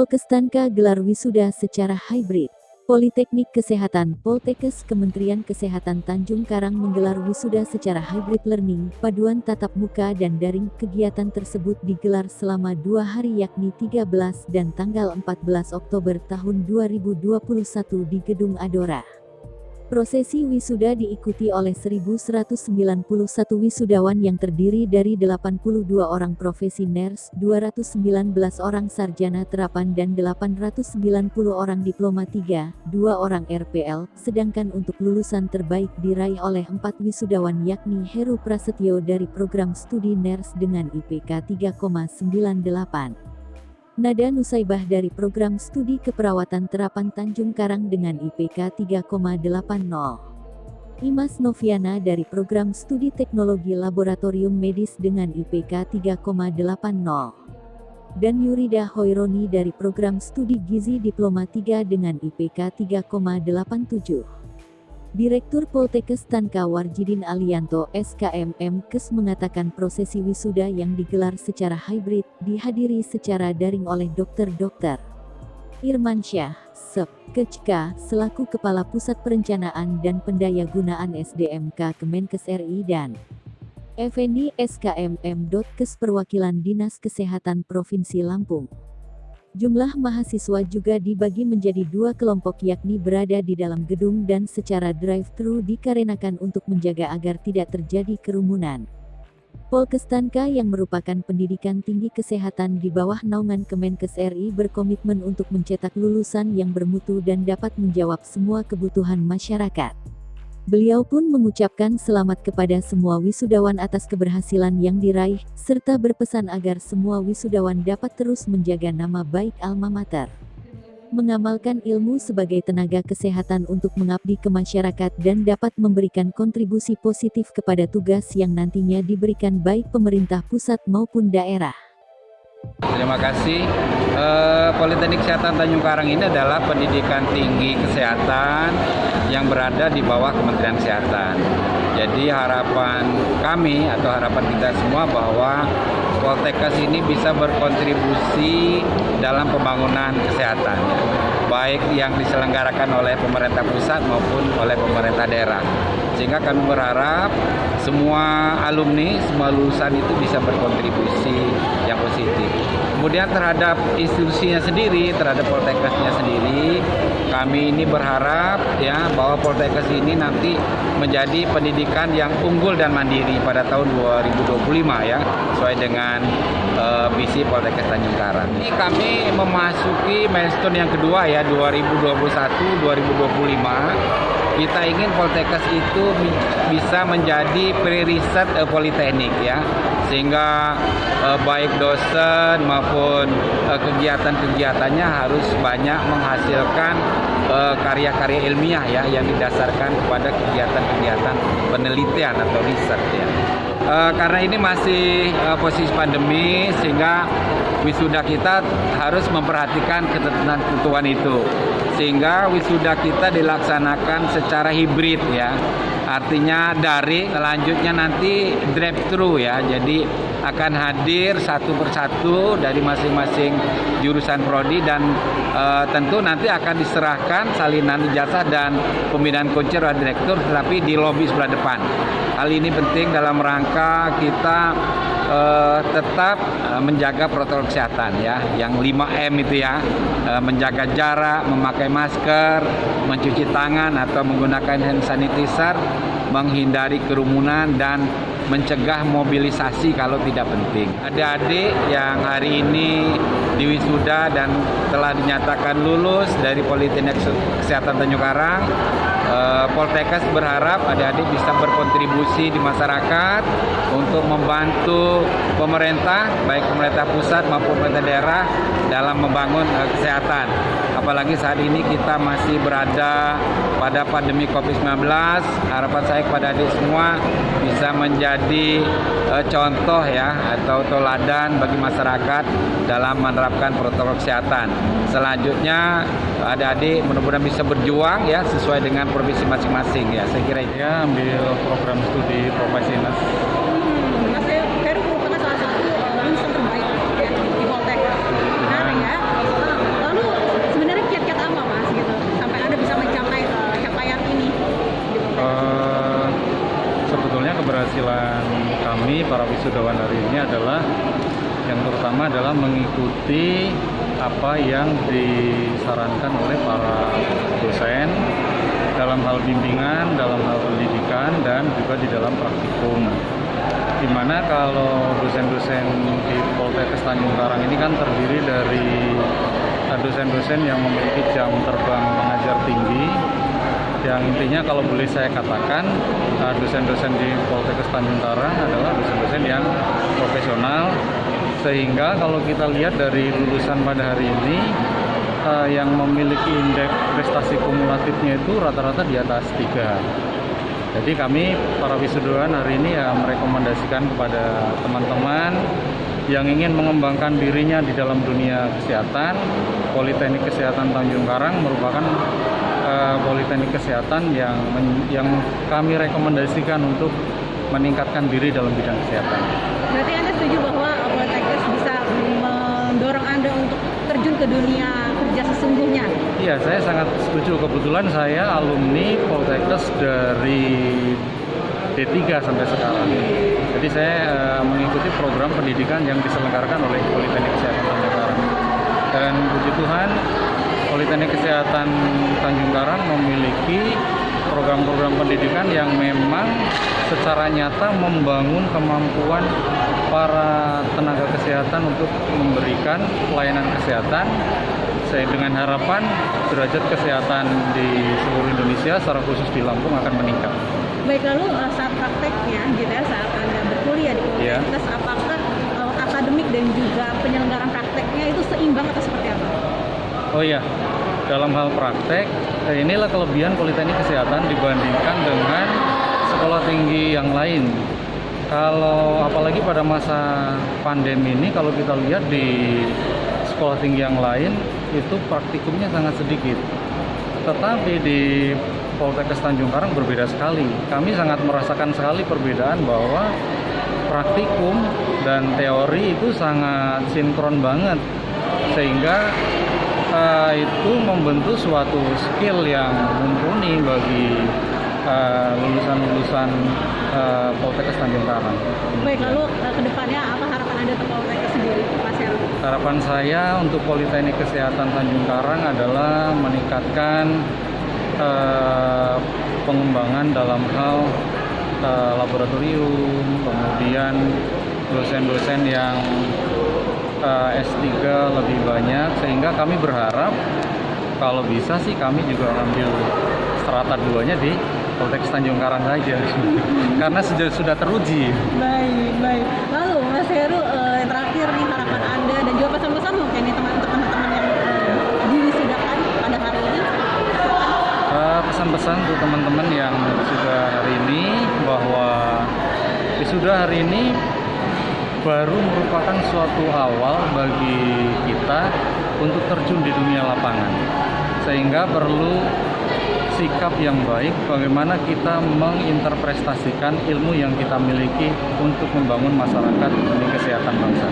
Polkestanka gelar wisuda secara hybrid. Politeknik Kesehatan Poltekkes Kementerian Kesehatan Tanjung Karang menggelar wisuda secara hybrid learning, paduan tatap muka dan daring. Kegiatan tersebut digelar selama dua hari yakni 13 dan tanggal 14 Oktober tahun 2021 di Gedung Adora. Prosesi wisuda diikuti oleh 1191 wisudawan yang terdiri dari 82 orang profesi nurse, 219 orang sarjana terapan dan 890 orang diploma 3, 2 orang RPL, sedangkan untuk lulusan terbaik diraih oleh 4 wisudawan yakni Heru Prasetyo dari program studi nurse dengan IPK 3,98. Nada Nusaibah dari program studi keperawatan terapan Tanjung Karang dengan IPK 3,80. Imas Noviana dari program studi teknologi laboratorium medis dengan IPK 3,80. Dan Yurida Hoironi dari program studi gizi diploma 3 dengan IPK 3,87. Direktur Poltekkes Tanka Warjidin Alianto SKMM Kes mengatakan prosesi wisuda yang digelar secara hybrid dihadiri secara daring oleh dokter-dokter. Irman Syah, SEP, Kecka, selaku Kepala Pusat Perencanaan dan Pendayagunaan SDMK Kemenkes RI dan Effendi SKMM. Kes Perwakilan Dinas Kesehatan Provinsi Lampung. Jumlah mahasiswa juga dibagi menjadi dua kelompok yakni berada di dalam gedung dan secara drive-thru dikarenakan untuk menjaga agar tidak terjadi kerumunan. Polkestanka yang merupakan pendidikan tinggi kesehatan di bawah naungan Kemenkes RI berkomitmen untuk mencetak lulusan yang bermutu dan dapat menjawab semua kebutuhan masyarakat. Beliau pun mengucapkan selamat kepada semua wisudawan atas keberhasilan yang diraih, serta berpesan agar semua wisudawan dapat terus menjaga nama baik alma mater. Mengamalkan ilmu sebagai tenaga kesehatan untuk mengabdi ke masyarakat dan dapat memberikan kontribusi positif kepada tugas yang nantinya diberikan baik pemerintah pusat maupun daerah. Terima kasih. Eh, Politeknik Kesehatan Tanjung Karang ini adalah pendidikan tinggi kesehatan yang berada di bawah Kementerian Kesehatan. Jadi harapan kami atau harapan kita semua bahwa Poltekkes ini bisa berkontribusi dalam pembangunan kesehatan, baik yang diselenggarakan oleh pemerintah pusat maupun oleh pemerintah daerah. Sehingga kami berharap semua alumni, semua lulusan itu bisa berkontribusi yang positif. Kemudian terhadap institusinya sendiri, terhadap Poltekkesnya sendiri, kami ini berharap ya bahwa Poltekkes ini nanti menjadi pendidikan yang unggul dan mandiri pada tahun 2025 ya, sesuai dengan uh, visi Poltekkes Tanjung Karang. Ini kami memasuki milestone yang kedua ya 2021 2025 kita ingin Poltekkes itu bisa menjadi pre-riset uh, politeknik ya sehingga uh, baik dosen maupun uh, kegiatan-kegiatannya harus banyak menghasilkan karya-karya uh, ilmiah ya yang didasarkan kepada kegiatan-kegiatan penelitian atau riset ya. Uh, karena ini masih uh, posisi pandemi sehingga wisuda kita harus memperhatikan ketentuan itu sehingga wisuda kita dilaksanakan secara hibrid ya artinya dari selanjutnya nanti drive thru ya. Jadi akan hadir satu persatu dari masing-masing jurusan prodi dan e, tentu nanti akan diserahkan salinan ijazah dan pembinaan kunci oleh direktur tetapi di lobi sebelah depan. Hal ini penting dalam rangka kita uh, tetap uh, menjaga protokol kesehatan ya, yang 5M itu ya, uh, menjaga jarak, memakai masker, mencuci tangan atau menggunakan hand sanitizer, menghindari kerumunan dan mencegah mobilisasi kalau tidak penting. Adik-adik yang hari ini diwisuda dan telah dinyatakan lulus dari Politeknik Kesehatan Tanjung Karang Eh, Poltekkes berharap adik-adik bisa berkontribusi di masyarakat untuk membantu pemerintah, baik pemerintah pusat maupun pemerintah daerah dalam membangun uh, kesehatan. Apalagi saat ini kita masih berada pada pandemi COVID-19, harapan saya kepada adik semua bisa menjadi uh, contoh ya atau teladan bagi masyarakat dalam menerapkan protokol kesehatan. Selanjutnya adik-adik mudah-mudahan bisa berjuang ya sesuai dengan provinsi masing-masing ya saya kira itu. Ya ambil program studi profesi nas. Mas Heru merupakan salah satu lulusan terbaik ya, di Poltek. Benar ya? Ini, para wisudawan hari ini adalah yang terutama adalah mengikuti apa yang disarankan oleh para dosen dalam hal bimbingan, dalam hal pendidikan, dan juga di dalam praktikum. Di mana kalau dosen-dosen di Poltekkes Tanjung Karang ini kan terdiri dari dosen-dosen yang memiliki jam terbang mengajar tinggi, yang intinya kalau boleh saya katakan uh, dosen-dosen di Poltekkes Tanjung Karang adalah dosen-dosen yang profesional sehingga kalau kita lihat dari lulusan pada hari ini uh, yang memiliki indeks prestasi kumulatifnya itu rata-rata di atas tiga. Jadi kami para wisudawan hari ini ya merekomendasikan kepada teman-teman yang ingin mengembangkan dirinya di dalam dunia kesehatan, Politeknik Kesehatan Tanjung Karang merupakan uh, politeknik kesehatan yang yang kami rekomendasikan untuk meningkatkan diri dalam bidang kesehatan. Berarti Anda setuju bahwa Poltekkes bisa mendorong Anda untuk terjun ke dunia kerja sesungguhnya? Iya, saya sangat setuju. Kebetulan saya alumni Poltekkes dari D3 sampai sekarang. Jadi saya uh, mengikuti program pendidikan yang diselenggarakan oleh Politeknik Kesehatan. Dan puji Tuhan, Politeknik Kesehatan Tanjung Karang memiliki program-program pendidikan yang memang secara nyata membangun kemampuan para tenaga kesehatan untuk memberikan pelayanan kesehatan saya dengan harapan derajat kesehatan di seluruh Indonesia secara khusus di Lampung akan meningkat. Baik lalu eh, saat prakteknya gitu ya saat anda berkuliah di Poltekkes yeah. apakah uh, akademik dan juga penyelenggaraan prakteknya itu seimbang atau seperti apa? Oh iya, dalam hal praktek, eh, inilah kelebihan Politeknik Kesehatan dibandingkan dengan sekolah tinggi yang lain. Kalau apalagi pada masa pandemi ini, kalau kita lihat di sekolah tinggi yang lain, itu praktikumnya sangat sedikit. Tetapi di Poltekkes Tanjung Karang berbeda sekali. Kami sangat merasakan sekali perbedaan bahwa praktikum dan teori itu sangat sinkron banget. Sehingga uh, itu membentuk suatu skill yang mumpuni bagi lulusan-lulusan uh, uh, Poltekkes Tanjung Karang. Baik, lalu uh, ke depannya apa harapan Anda untuk Poltekkes sendiri, Mas Heru? Harapan saya untuk Politeknik Kesehatan Tanjung Karang adalah meningkatkan uh, pengembangan dalam hal uh, laboratorium, kemudian dosen-dosen yang uh, eh, S3 lebih banyak sehingga kami berharap kalau bisa sih kami juga ambil strata duanya di Poltekkes Tanjung Karang saja karena sudah sudah teruji. Baik, baik. Lalu Mas Heru uh, terakhir nih harapan Anda dan juga pesan-pesan mungkin nih teman-teman yang uh, diwisudakan pada hari ini. pesan-pesan untuk teman-teman yang sudah hari ini bahwa wisuda hari ini baru merupakan suatu awal bagi kita untuk terjun di dunia lapangan. Sehingga perlu sikap yang baik bagaimana kita menginterpretasikan ilmu yang kita miliki untuk membangun masyarakat demi kesehatan bangsa.